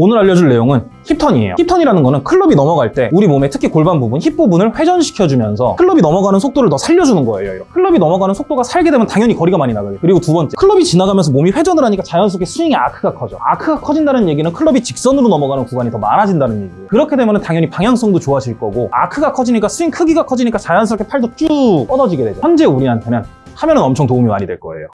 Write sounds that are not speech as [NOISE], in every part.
오늘 알려줄 내용은 hip turn이에요. hip turn이라는 거는 클럽이 넘어갈 때 우리 몸의 특히 골반 부분, 힙 부분을 회전시켜주면서 클럽이 넘어가는 속도를 더 살려주는 거예요. 이렇게. 클럽이 넘어가는 속도가 살게 되면 당연히 거리가 많이 나가요. 그리고 두 번째, 클럽이 지나가면서 몸이 회전을 하니까 자연스럽게 스윙의 아크가 커져. 아크가 커진다는 얘기는 클럽이 직선으로 넘어가는 구간이 더 많아진다는 얘기예요. 그렇게 되면 당연히 방향성도 좋아질 거고 아크가 커지니까 스윙 크기가 커지니까 자연스럽게 팔도 쭉 뻗어지게 되죠. 현재 우리한테는 하면은 엄청 도움이 많이 될 거예요.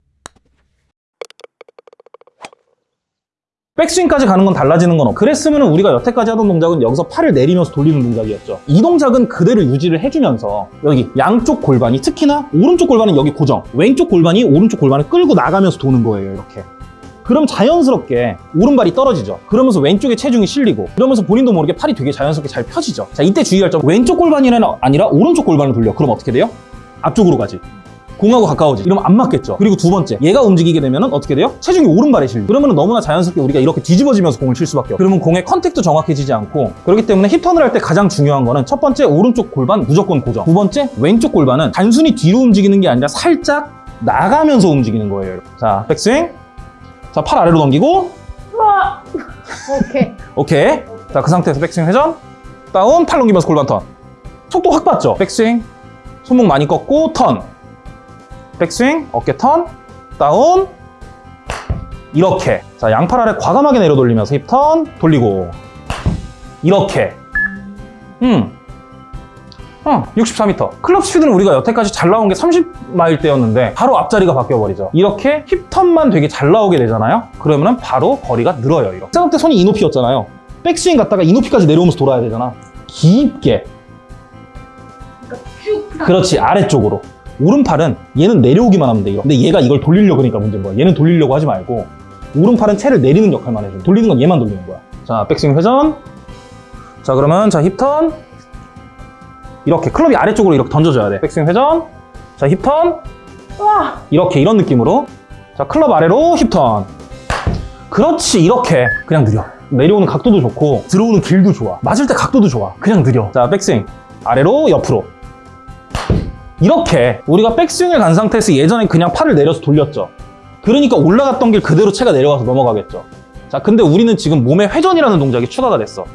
백스윙까지 가는 건 달라지는 건 없고 그랬으면 우리가 여태까지 하던 동작은 여기서 팔을 내리면서 돌리는 동작이었죠. 이 동작은 그대로 유지를 해주면서 여기 양쪽 골반이 특히나 오른쪽 골반은 여기 고정 왼쪽 골반이 오른쪽 골반을 끌고 나가면서 도는 거예요 이렇게. 그럼 자연스럽게 오른발이 떨어지죠. 그러면서 왼쪽에 체중이 실리고 그러면서 본인도 모르게 팔이 되게 자연스럽게 잘 펴지죠. 자 이때 주의할 점 왼쪽 골반이 아니라 오른쪽 골반을 돌려. 그럼 어떻게 돼요? 앞쪽으로 가지 공하고 가까워지. 이러면 안 맞겠죠. 그리고 두 번째 얘가 움직이게 되면 어떻게 돼요? 체중이 오른발에 실려. 그러면 너무나 자연스럽게 우리가 이렇게 뒤집어지면서 공을 칠 수밖에 없고 그러면 공의 contact도 정확해지지 않고 그렇기 때문에 hip turn을 할 때 가장 중요한 거는 첫 번째 오른쪽 골반 무조건 고정. 두 번째 왼쪽 골반은 단순히 뒤로 움직이는 게 아니라 살짝 나가면서 움직이는 거예요 자 백스윙. 자 팔 아래로 넘기고. 우와. 오케이. [LAUGHS] 오케이. 자 그 상태에서 백스윙 회전. 다운. 팔 넘기면서 골반 턴. 속도 확 봤죠? 백스윙. 손목 많이 꺾고 턴 백스윙 어깨 턴 다운 이렇게 자 양팔 아래 과감하게 내려 돌리면서 hip turn 돌리고 이렇게 음 어, 64m. 클럽 스피드는 우리가 여태까지 잘 나온 게 30마일대였는데 바로 앞자리가 바뀌어버리죠. 이렇게 힙턴만 되게 잘 나오게 되잖아요. 그러면 바로 거리가 늘어요. 이렇게. 생각 때 손이 이 높이였잖아요. 백스윙 갔다가 이 높이까지 내려오면서 돌아야 되잖아. 깊게. 그러니까 쭉. 그렇지 아래쪽으로. 오른팔은 얘는 내려오기만 하면 돼. 이거. 근데 얘가 이걸 돌리려고 그러니까 문제인 거야. 얘는 돌리려고 하지 말고 오른팔은 채를 내리는 역할만 해줘. 돌리는 건 얘만 돌리는 거야. 자, 백스윙 회전. 자, 그러면 자 힙턴. 이렇게 클럽이 아래쪽으로 이렇게 던져줘야 돼. 백스윙 회전. 자, 힙턴. 와. 이렇게 이런 느낌으로. 자, 클럽 아래로 힙턴. 그렇지, 이렇게. 그냥 느려. 내려오는 각도도 좋고 들어오는 길도 좋아. 맞을 때 각도도 좋아. 그냥 느려. 자, 백스윙. 아래로 옆으로. 이렇게 우리가 백스윙을 간 상태에서 예전에 그냥 팔을 내려서 돌렸죠. 그러니까 올라갔던 길 그대로 채가 내려가서 넘어가겠죠. 자, 근데 우리는 지금 몸의 회전이라는 동작이 추가가 됐어.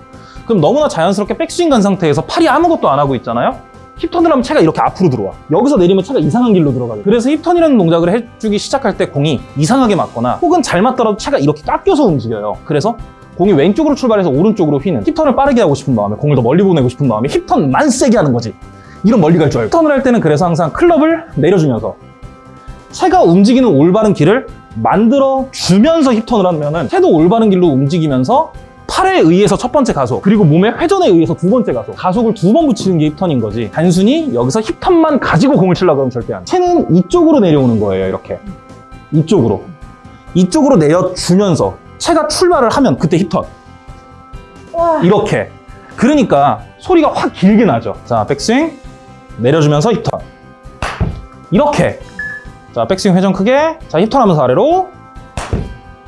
그럼 너무나 자연스럽게 백스윙 간 상태에서 팔이 아무것도 안 하고 있잖아요? 힙턴을 하면 채가 이렇게 앞으로 들어와. 여기서 내리면 채가 이상한 길로 들어가요. 그래서 힙턴이라는 동작을 해주기 시작할 때 공이 이상하게 맞거나 혹은 잘 맞더라도 채가 이렇게 깎여서 움직여요. 그래서 공이 왼쪽으로 출발해서 오른쪽으로 휘는 힙턴을 빠르게 하고 싶은 마음에 공을 더 멀리 보내고 싶은 마음에 힙턴만 세게 하는 거지. 이런 멀리 갈 줄 알고. 턴을 할 때는 그래서 항상 클럽을 내려주면서 채가 움직이는 올바른 길을 만들어 주면서 힙턴을 하면 은 채도 올바른 길로 움직이면서 팔에 의해서 첫 번째 가속 그리고 몸의 회전에 의해서 두 번째 가속 가속을 두 번 붙이는 게 힙턴인 거지. 단순히 여기서 힙턴만 가지고 공을 치려고 하면 절대 안 돼. 채는 이쪽으로 내려오는 거예요 이렇게. 이쪽으로. 이쪽으로 내려주면서 채가 출발을 하면 그때 힙턴. 와. 이렇게. 그러니까 소리가 확 길게 나죠. 자 백스윙 내려주면서 hip turn 이렇게. 자 백스윙 회전 크게. 자 hip turn 하면서 아래로.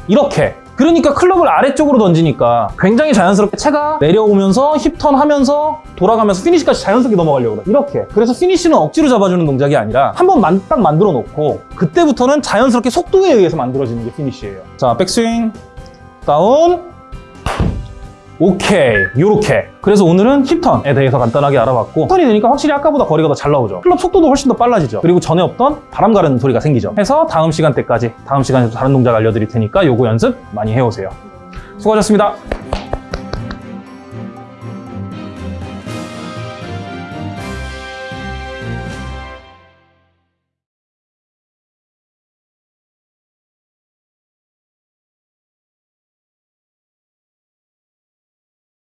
이렇게. 그러니까 클럽을 아래쪽으로 던지니까 굉장히 자연스럽게 채가 내려오면서 hip turn 하면서 돌아가면서 피니시까지 자연스럽게 넘어가려고 그래. 이렇게. 그래서 피니시는 억지로 잡아주는 동작이 아니라 한번 딱 만들어 놓고 그때부터는 자연스럽게 속도에 의해서 만들어지는 게 피니시예요. 자 백스윙. 다운 오케이 요렇게. 그래서 오늘은 힙턴에 대해서 간단하게 알아봤고 힙턴이 되니까 확실히 아까보다 거리가 더 잘 나오죠. 클럽 속도도 훨씬 더 빨라지죠. 그리고 전에 없던 바람 가르는 소리가 생기죠. 해서 다음 시간 때까지 다음 시간에도 다른 동작 알려드릴 테니까 요거 연습 많이 해오세요. 수고하셨습니다